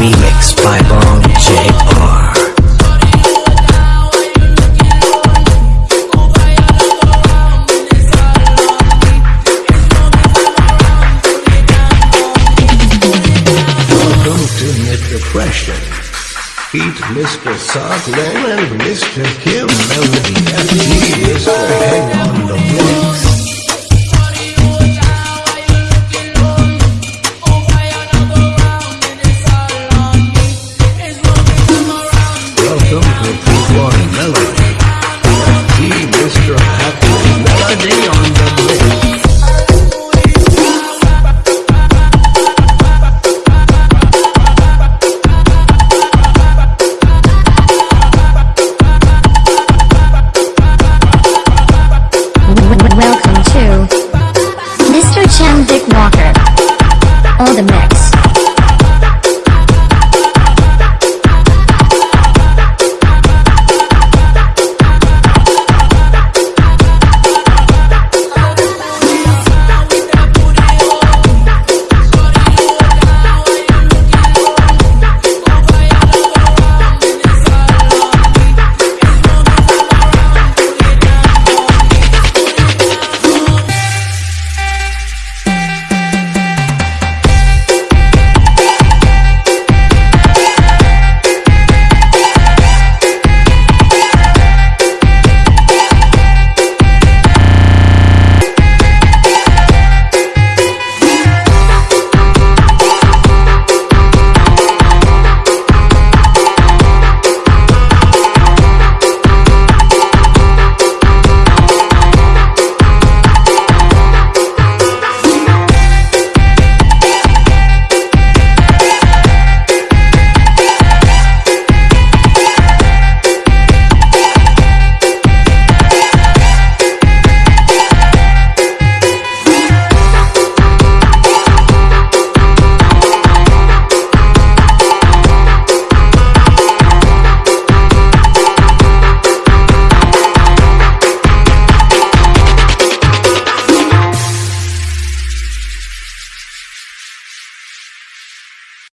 remix. Mr. Socklow and Mr. Kim Melody FG, Mr. Head on the